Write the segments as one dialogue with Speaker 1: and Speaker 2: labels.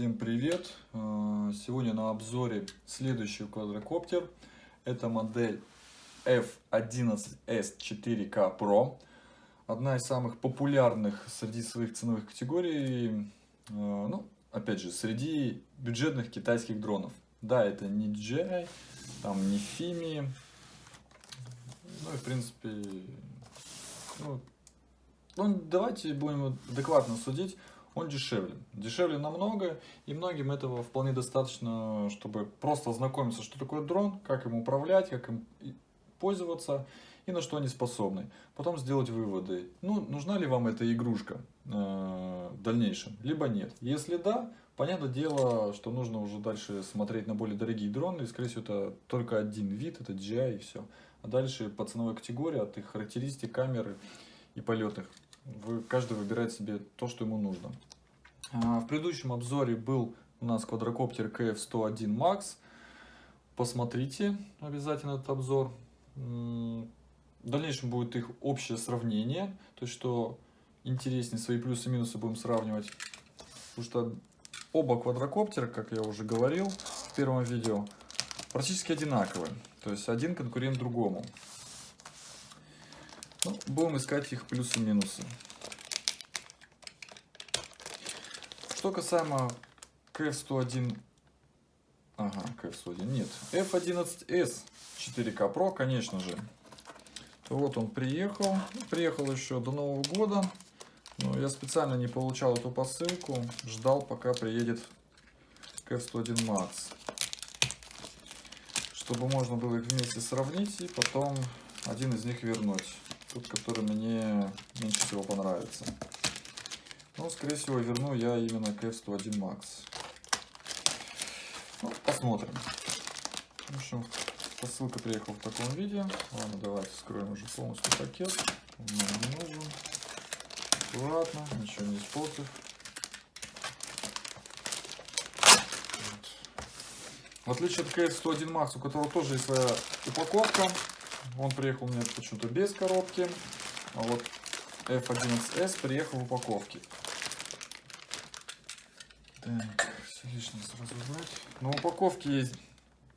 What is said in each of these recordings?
Speaker 1: Всем привет! Э, сегодня на обзоре следующий квадрокоптер. Это модель F11S 4K Pro. Одна из самых популярных среди своих ценовых категорий, э, ну, опять же, среди бюджетных китайских дронов. Да, это не DJI, там не Fimi, ну и в принципе, ну, ну давайте будем адекватно судить он дешевле. Дешевле намного, и многим этого вполне достаточно, чтобы просто ознакомиться, что такое дрон, как им управлять, как им пользоваться и на что они способны. Потом сделать выводы. Ну, нужна ли вам эта игрушка э, в дальнейшем, либо нет. Если да, понятное дело, что нужно уже дальше смотреть на более дорогие дроны. И, скорее всего, это только один вид, это DJI и все. А дальше по ценовой категории, от их характеристик, камеры и полетных вы, каждый выбирает себе то, что ему нужно. А, в предыдущем обзоре был у нас квадрокоптер KF-101 Max. Посмотрите обязательно этот обзор. В дальнейшем будет их общее сравнение. То есть, что интереснее, свои плюсы и минусы будем сравнивать. Потому что оба квадрокоптера, как я уже говорил в первом видео, практически одинаковые. То есть, один конкурент другому. Ну, будем искать их плюсы и минусы. Что касаемо KF101, ага, KF101, нет, F11S 4K Pro, конечно же. Вот он приехал, приехал еще до Нового года. Но я специально не получал эту посылку, ждал пока приедет KF101 Max. Чтобы можно было их вместе сравнить и потом один из них вернуть тот, который мне меньше всего понравится. Ну, скорее всего, верну я именно KF101 Max. Ну, посмотрим. В общем, посылка приехала в таком виде. Ладно, давайте скроем уже полностью пакет. Он нам не нужен. Аккуратно, ничего не испортив. В отличие от KF101 Max, у которого тоже есть своя упаковка, он приехал меня почему-то без коробки. А вот F11S приехал в упаковке. Так, все лишнее сразу убрать. На упаковке есть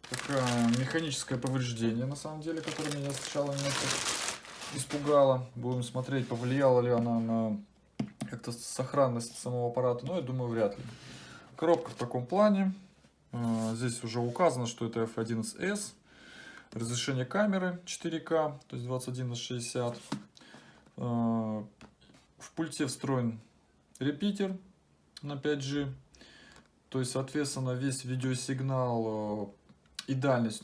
Speaker 1: такое механическое повреждение, на самом деле, которое меня сначала немножко испугало. Будем смотреть, повлияла ли она на как-то сохранность самого аппарата. Но я думаю, вряд ли. Коробка в таком плане. А, здесь уже указано, что это F11S. Разрешение камеры 4К, то есть 21 на 60. В пульте встроен репитер на 5G. То есть, соответственно, весь видеосигнал э, и дальность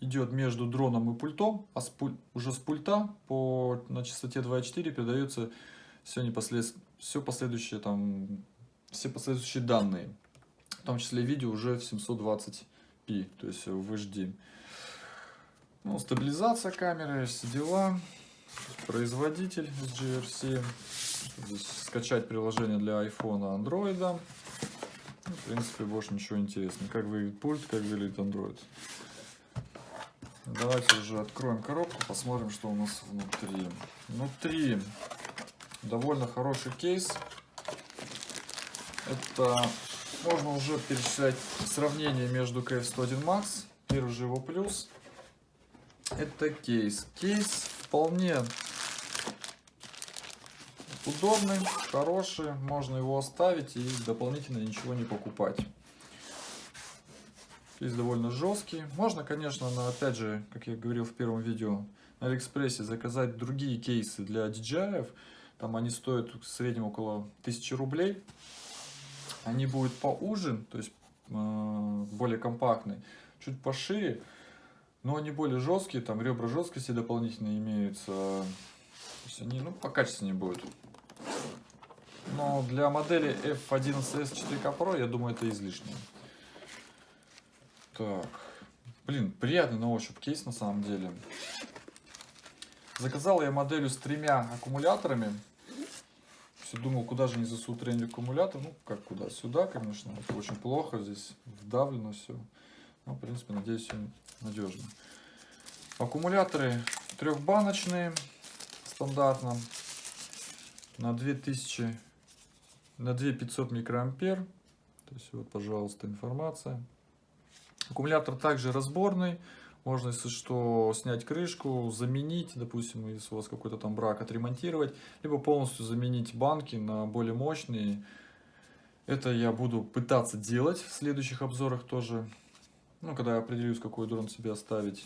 Speaker 1: идет между дроном и пультом, а с пуль... уже с пульта по на частоте 2.4 передается все, непослед... все последующие там все последующие данные, в том числе видео уже в 720p, то есть в HD. Ну, стабилизация камеры, все дела. Производитель GRC. Здесь скачать приложение для iPhone, Android. В принципе, больше ничего интересного. Как выглядит пульт, как выглядит Android. Давайте уже откроем коробку, посмотрим, что у нас внутри. Внутри довольно хороший кейс. Это можно уже перечислять сравнение между KF101 Max. Первый же его плюс это кейс. Кейс вполне удобный, хороший. Можно его оставить и дополнительно ничего не покупать. Кейс довольно жесткий. Можно, конечно, но опять же, как я говорил в первом видео, на Алиэкспрессе заказать другие кейсы для DJI. Там они стоят в среднем около 1000 рублей. Они будут поуже, то есть э, более компактные, чуть пошире. Но они более жесткие, там ребра жесткости дополнительно имеются. То есть они ну, по качественнее будут. Но для модели F11S 4K Pro, я думаю, это излишнее. Так. Блин, приятный на ощупь кейс на самом деле. Заказал я моделью с тремя аккумуляторами. Все думал, куда же не засунуть тренинг аккумулятор. Ну, как куда? Сюда, конечно. Это очень плохо. Здесь вдавлено все. Ну, в принципе, надеюсь, все надежно. Аккумуляторы трехбаночные, стандартно, на 2000, на 2500 микроампер. То есть вот, пожалуйста, информация. Аккумулятор также разборный. Можно, если что, снять крышку, заменить, допустим, если у вас какой-то там брак, отремонтировать, либо полностью заменить банки на более мощные. Это я буду пытаться делать в следующих обзорах тоже, ну, когда я определюсь, какой дрон себе оставить.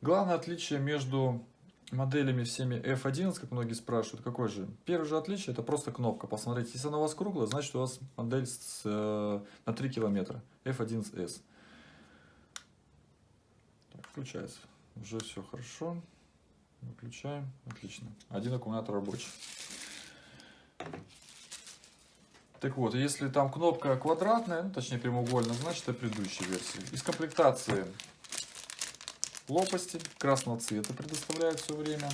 Speaker 1: Главное отличие между моделями всеми F11, как многие спрашивают, какой же? Первое же отличие, это просто кнопка. Посмотрите, если она у вас круглая, значит у вас модель с, э, на 3 километра. F11S. Так, включается. Уже все хорошо. Выключаем. Отлично. Один аккумулятор рабочий. Так вот, если там кнопка квадратная, ну, точнее прямоугольная, значит это предыдущая версия. Из комплектации лопасти красного цвета предоставляют все время.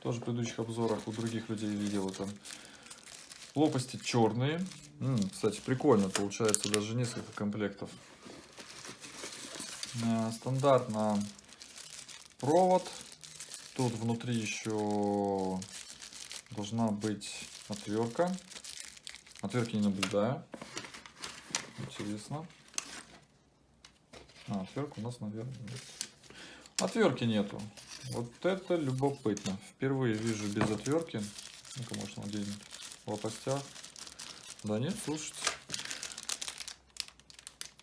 Speaker 1: Тоже в предыдущих обзорах у других людей видел это. Лопасти черные. М -м, кстати, прикольно получается даже несколько комплектов. Э, стандартно провод. Тут внутри еще должна быть отвертка. Отвертки не наблюдаю. Интересно. А, отвертка у нас, наверное, нет. Отвертки нету. Вот это любопытно. Впервые вижу без отвертки. Ну-ка, может, где-нибудь лопастях. Да нет, слушайте.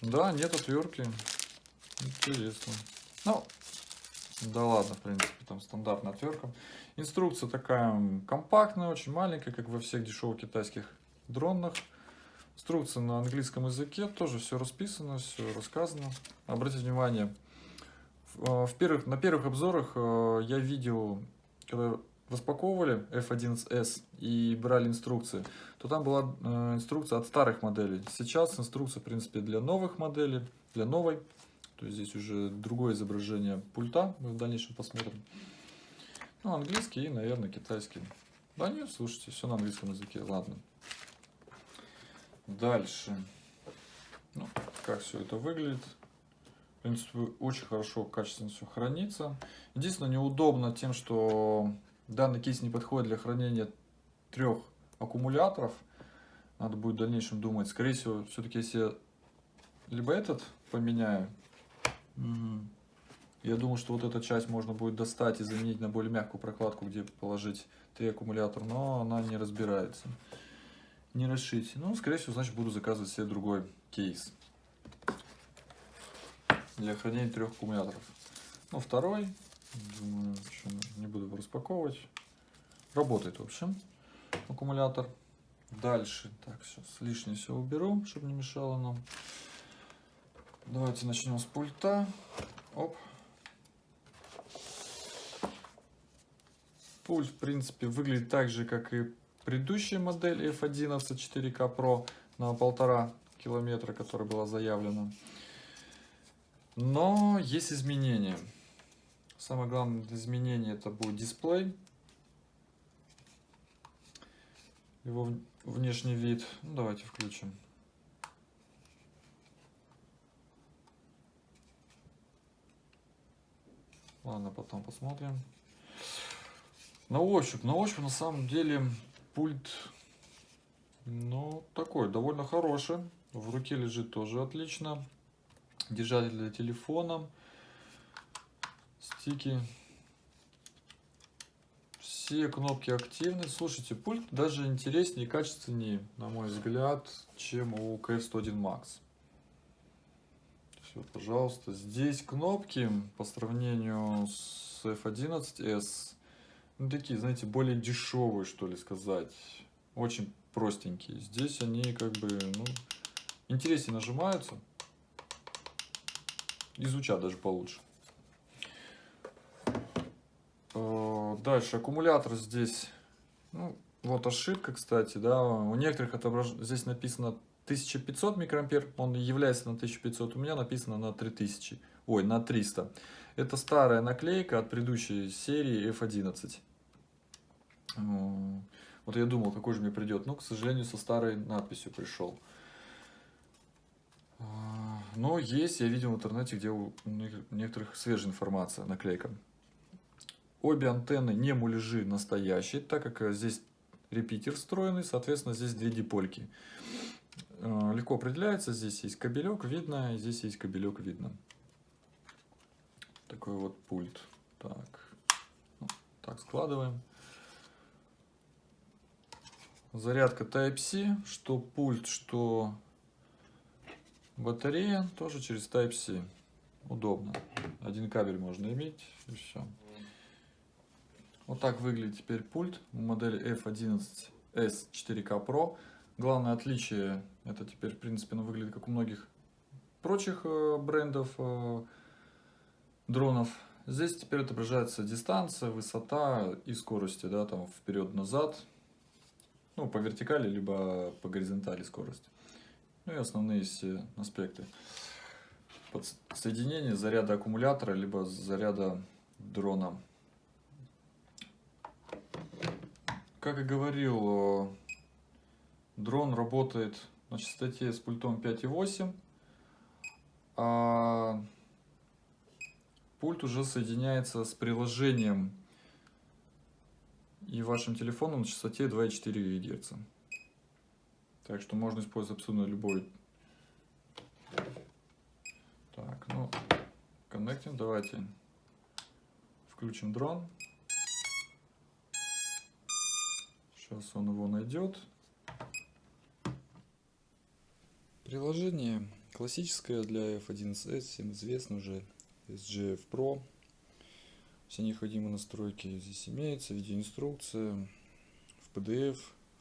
Speaker 1: Да, нет отвертки. Интересно. Ну, да ладно, в принципе, там стандартная отвертка. Инструкция такая компактная, очень маленькая, как во всех дешевых китайских дронах. Инструкция на английском языке, тоже все расписано, все рассказано. Обратите внимание, в э, первых, на первых обзорах э, я видел, когда распаковывали F11S и брали инструкции, то там была э, инструкция от старых моделей. Сейчас инструкция, в принципе, для новых моделей, для новой. То есть здесь уже другое изображение пульта, мы в дальнейшем посмотрим. Ну, английский и, наверное, китайский. Да нет, слушайте, все на английском языке, ладно. Дальше. Ну, как все это выглядит. Принципе, очень хорошо, качественно все хранится. Единственное, неудобно тем, что данный кейс не подходит для хранения трех аккумуляторов. Надо будет в дальнейшем думать. Скорее всего, все-таки если либо этот поменяю. Я думаю, что вот эту часть можно будет достать и заменить на более мягкую прокладку, где положить три аккумулятора, но она не разбирается не расшить. Ну, скорее всего, значит, буду заказывать себе другой кейс для хранения трех аккумуляторов. Ну, второй, думаю, не буду распаковывать. Работает, в общем, аккумулятор. Дальше, так, сейчас лишнее все уберу, чтобы не мешало нам. Давайте начнем с пульта. Оп. Пульт, в принципе, выглядит так же, как и предыдущая модель F11 4K Pro на полтора километра, которая была заявлена. Но есть изменения. Самое главное изменение это будет дисплей. Его внешний вид. Ну, давайте включим. Ладно, потом посмотрим. На ощупь, на ощупь на самом деле Пульт, ну, такой, довольно хороший. В руке лежит тоже отлично. Держатель для телефона. Стики. Все кнопки активны. Слушайте, пульт даже интереснее и качественнее, на мой взгляд, чем у KF101 Max. Все, пожалуйста. Здесь кнопки по сравнению с F11S ну, такие, знаете, более дешевые, что ли, сказать. Очень простенькие. Здесь они как бы, ну, интереснее нажимаются. И звучат даже получше. Э, дальше, аккумулятор здесь, ну, вот ошибка, кстати, да, у некоторых отображ... здесь написано 1500 микроампер, он является на 1500, у меня написано на 3000, ой, на 300. Это старая наклейка от предыдущей серии F11. Вот я думал, какой же мне придет, но, к сожалению, со старой надписью пришел. Но есть, я видел в интернете, где у некоторых свежая информация, наклейка. Обе антенны не муляжи настоящие, так как здесь репитер встроенный, соответственно, здесь две дипольки. э, легко определяется. Здесь есть кабелек, видно, здесь есть кабелек, видно. Такой вот пульт. Так, ну, так складываем. Зарядка Type-C, что пульт, что батарея, тоже через Type-C. Удобно. Один кабель можно иметь и все. Вот так выглядит теперь пульт модели F11S 4K Pro. Главное отличие, это теперь в принципе оно выглядит как у многих прочих э, брендов э, дронов. Здесь теперь отображается дистанция, высота и скорости, да, там вперед-назад, ну, по вертикали, либо по горизонтали скорость. Ну и основные все аспекты. Соединение заряда аккумулятора, либо заряда дрона. Как и говорил, дрон работает на частоте с пультом 5.8, а пульт уже соединяется с приложением и вашим телефоном на частоте 2,4 ГГц. Так что можно использовать абсолютно любой. Так, ну, коннектим, давайте включим дрон. Сейчас он его найдет. Приложение классическое для F11s, всем известно уже, SGF Pro. Все необходимые настройки здесь имеются, видеоинструкция, в PDF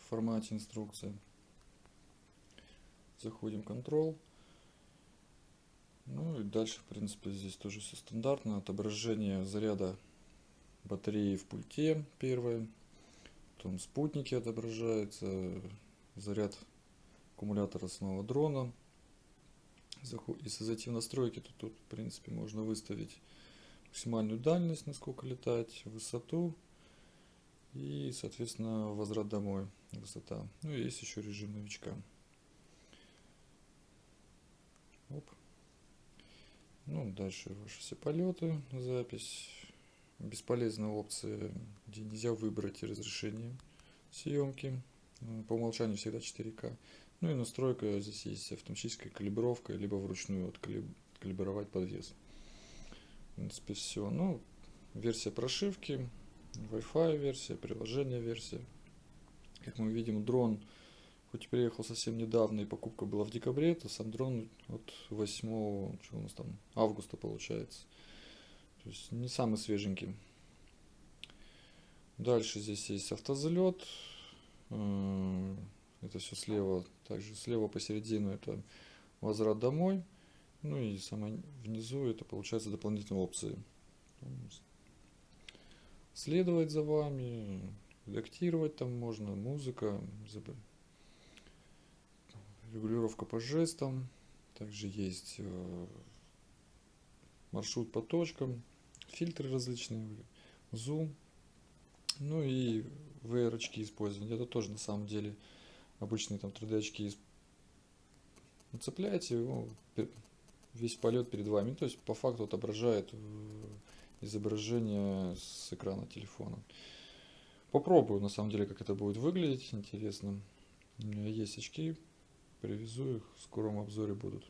Speaker 1: формате инструкция. Заходим Control. Ну и дальше, в принципе, здесь тоже все стандартно. Отображение заряда батареи в пульте первое. Потом спутники отображаются, заряд аккумулятора самого дрона. Если зайти в настройки, то тут, в принципе, можно выставить максимальную дальность, насколько летать, высоту и, соответственно, возврат домой, высота. Ну и есть еще режим новичка. Оп. Ну, дальше ваши все полеты, запись бесполезная опция, где нельзя выбрать разрешение съемки. По умолчанию всегда 4К. Ну и настройка, здесь есть автоматическая калибровка, либо вручную откалибровать подвес. В принципе, все. Ну, версия прошивки, Wi-Fi версия, приложение версия. Как мы видим, дрон, хоть приехал совсем недавно и покупка была в декабре, то сам дрон от 8 что у нас там, августа получается. То есть не самый свеженький. Дальше здесь есть автозалет. Э, это все слева. Также слева посередину это возврат домой. Ну и самое внизу это получается дополнительные опции. Следовать за вами, редактировать там можно, музыка, регулировка по жестам. Также есть э, маршрут по точкам, фильтры различные, зум, ну и VR очки использовать. Это тоже на самом деле обычные там 3D очки нацепляете, ну, весь полет перед вами. То есть по факту отображает э, изображение с экрана телефона. Попробую на самом деле, как это будет выглядеть. Интересно. У меня есть очки, привезу их, в скором обзоре будут.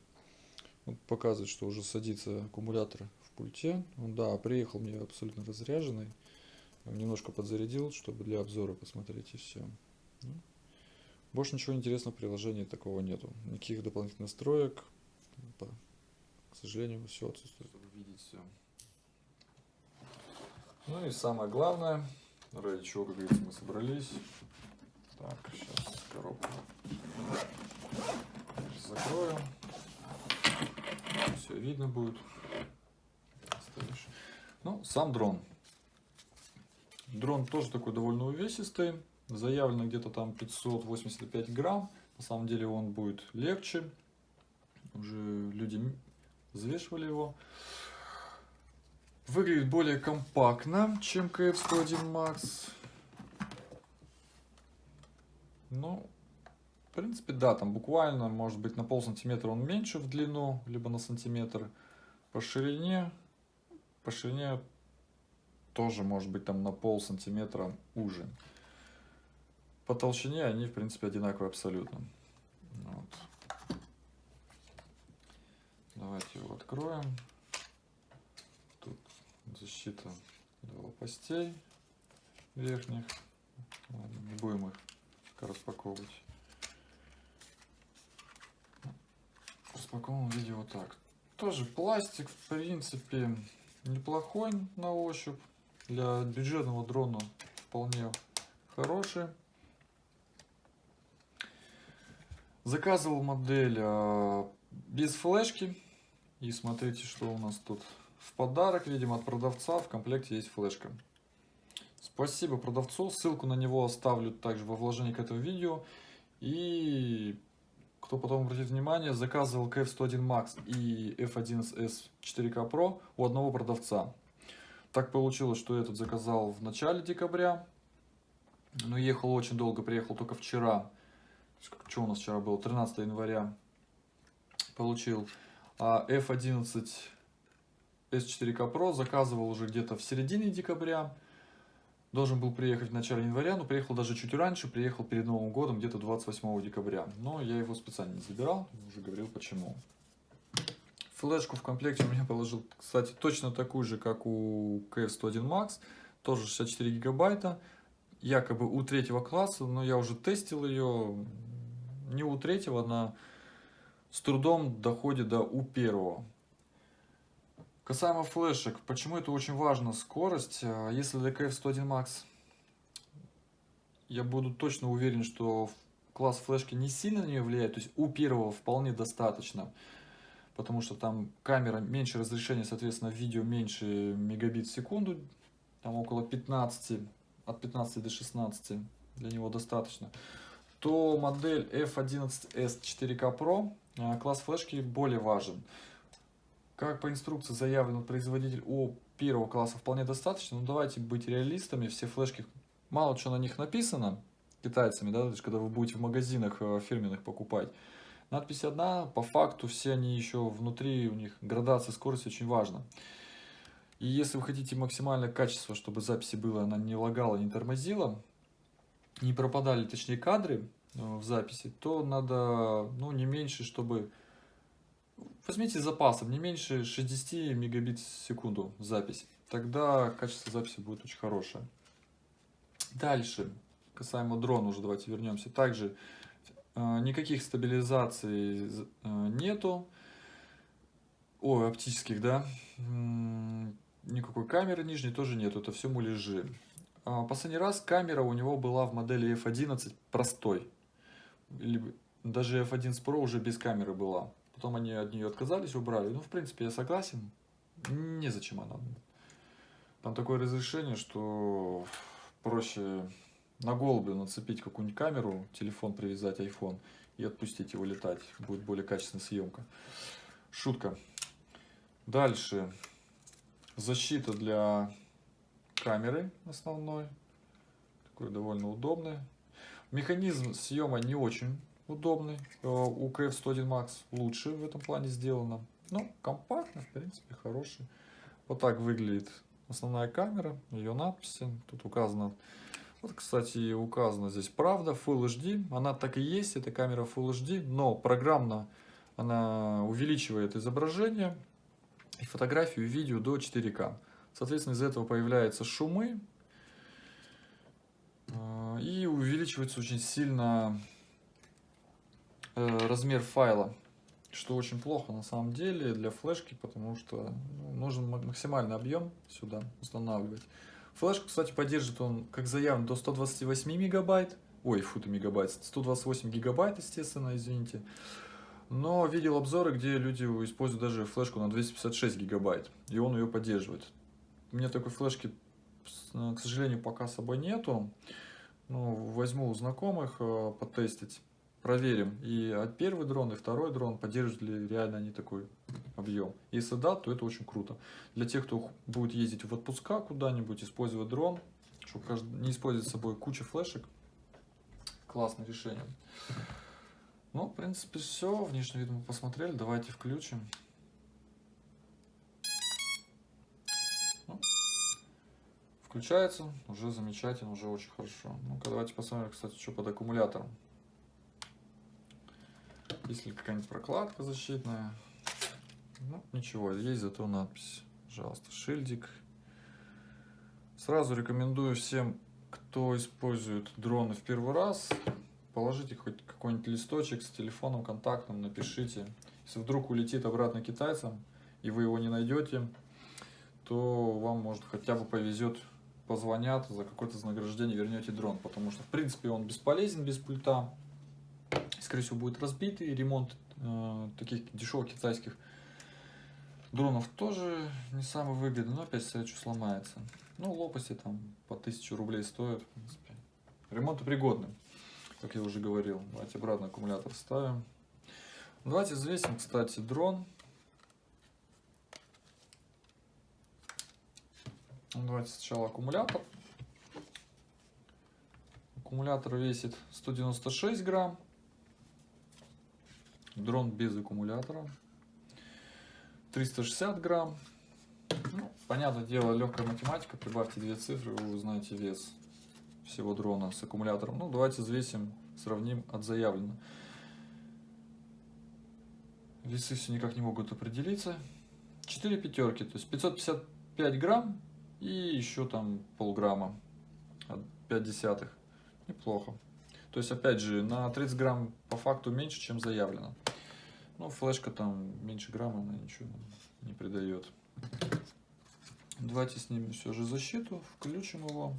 Speaker 1: Вот показывает, что уже садится аккумулятор пульте. Он, да, приехал мне абсолютно разряженный. Немножко подзарядил, чтобы для обзора посмотреть и все. Ну, больше ничего интересного в приложении такого нету. Никаких дополнительных настроек. К сожалению, все отсутствует. Чтобы видеть все. Ну и самое главное, ради чего, как говорится, мы собрались. Так, сейчас коробку закроем. Все видно будет. Ну, сам дрон. Дрон тоже такой довольно увесистый. Заявлено где-то там 585 грамм. На самом деле он будет легче. Уже люди взвешивали его. Выглядит более компактно, чем KF-101 Max. Ну, в принципе, да, там буквально, может быть, на пол сантиметра он меньше в длину, либо на сантиметр по ширине по ширине тоже может быть там на пол сантиметра уже. По толщине они в принципе одинаковые абсолютно. Вот. Давайте его откроем. Тут защита для лопастей верхних. Ладно, не будем их распаковывать. В распакованном виде вот так. Тоже пластик, в принципе, неплохой на ощупь. Для бюджетного дрона вполне хороший. Заказывал модель а, без флешки. И смотрите, что у нас тут в подарок, видимо, от продавца. В комплекте есть флешка. Спасибо продавцу. Ссылку на него оставлю также во вложении к этому видео. И кто потом обратит внимание, заказывал KF101 Max и F11S 4K Pro у одного продавца. Так получилось, что этот заказал в начале декабря, но ехал очень долго, приехал только вчера. Что у нас вчера было? 13 января получил. А F11 S4K Pro заказывал уже где-то в середине декабря. Должен был приехать в начале января, но приехал даже чуть раньше, приехал перед Новым годом, где-то 28 декабря. Но я его специально не забирал, уже говорил почему. Флешку в комплекте у меня положил, кстати, точно такую же, как у KF101 Max, тоже 64 гигабайта, якобы у третьего класса, но я уже тестил ее, не у третьего, она с трудом доходит до у первого. Касаемо флешек, почему это очень важно, скорость. А, если DKF 101 Max, я буду точно уверен, что класс флешки не сильно на нее влияет, то есть у первого вполне достаточно, потому что там камера меньше разрешения, соответственно, видео меньше мегабит в секунду, там около 15, от 15 до 16 для него достаточно, то модель F11S 4K Pro класс флешки более важен. Как по инструкции заявлен производитель у первого класса вполне достаточно, но давайте быть реалистами, все флешки, мало что на них написано китайцами, да, то есть когда вы будете в магазинах э, фирменных покупать. Надпись одна, по факту все они еще внутри, у них градация скорости очень важна. И если вы хотите максимальное качество, чтобы записи было, она не лагала, не тормозила, не пропадали, точнее, кадры э, в записи, то надо, ну, не меньше, чтобы Возьмите запасом не меньше 60 мегабит в секунду запись. Тогда качество записи будет очень хорошее. Дальше, касаемо дрона уже давайте вернемся. Также э, никаких стабилизаций э, нету. Ой, оптических, да. Никакой камеры нижней тоже нету. Это все муляжи. А, последний раз камера у него была в модели F11 простой. Или даже F11 Pro уже без камеры была. Потом они от нее отказались, убрали. Ну, в принципе, я согласен. Незачем она. Там такое разрешение, что проще на голубю нацепить какую-нибудь камеру, телефон привязать, iPhone и отпустить его летать. Будет более качественная съемка. Шутка. Дальше. Защита для камеры основной. Такой довольно удобный. Механизм съема не очень удобный. Э, у KF101 Max лучше в этом плане сделано. Ну, компактно, в принципе, хороший. Вот так выглядит основная камера, ее надписи. Тут указано, вот, кстати, указано здесь правда, Full HD. Она так и есть, это камера Full HD, но программно она увеличивает изображение и фотографию, и видео до 4К. Соответственно, из-за этого появляются шумы, э, и увеличивается очень сильно размер файла, что очень плохо на самом деле для флешки, потому что ну, нужен максимальный объем сюда устанавливать. Флешку, кстати, поддержит он, как заявлено, до 128 мегабайт, ой, фу мегабайт, 128 гигабайт, естественно, извините. Но видел обзоры, где люди используют даже флешку на 256 гигабайт, и он ее поддерживает. У меня такой флешки, к сожалению, пока с собой нету. Ну, возьму у знакомых э, потестить проверим и первый дрон, и второй дрон, поддерживают ли реально они такой объем. Если да, то это очень круто. Для тех, кто будет ездить в отпуска куда-нибудь, использовать дрон, чтобы не использовать с собой кучу флешек, классное решение. Ну, в принципе, все. Внешний вид мы посмотрели. Давайте включим. Ну, включается. Уже замечательно, уже очень хорошо. Ну-ка, давайте посмотрим, кстати, что под аккумулятором. Есть ли какая-нибудь прокладка защитная? Ну, ничего, есть зато надпись. Пожалуйста, шильдик. Сразу рекомендую всем, кто использует дроны в первый раз, положите хоть какой-нибудь листочек с телефоном контактным, напишите. Если вдруг улетит обратно китайцам, и вы его не найдете, то вам, может, хотя бы повезет, позвонят, за какое-то вознаграждение вернете дрон. Потому что, в принципе, он бесполезен без пульта. Скорее всего, будет разбитый. Ремонт э, таких дешевых китайских дронов тоже не самый выгодный, но опять что сломается. Ну, лопасти там по 1000 рублей стоят, в принципе. Ремонтопригодный, как я уже говорил. Давайте обратно аккумулятор ставим. Давайте взвесим, кстати, дрон. Давайте сначала аккумулятор. Аккумулятор весит 196 грамм. Дрон без аккумулятора. 360 грамм. Ну, понятное дело, легкая математика. Прибавьте две цифры, вы узнаете вес всего дрона с аккумулятором. Ну, давайте взвесим, сравним от заявленного. Весы все никак не могут определиться. 4 пятерки, то есть 555 грамм и еще там полграмма, 5 десятых. Неплохо. То есть, опять же, на 30 грамм по факту меньше, чем заявлено. Ну, флешка там меньше грамма, она ничего не придает. Давайте снимем все же защиту, включим его.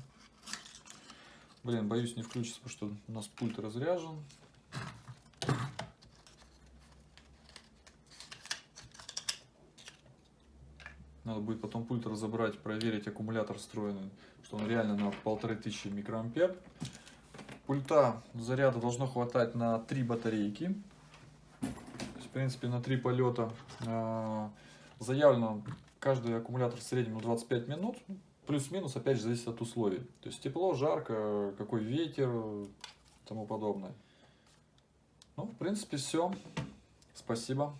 Speaker 1: Блин, боюсь не включится, потому что у нас пульт разряжен. Надо будет потом пульт разобрать, проверить аккумулятор встроенный, что он реально на полторы тысячи микроампер. Пульта заряда должно хватать на три батарейки. Принципе, на три полета э, заявлено каждый аккумулятор в среднем 25 минут. Плюс-минус, опять же, зависит от условий. То есть тепло, жарко, какой ветер, тому подобное. Ну, в принципе, все. Спасибо.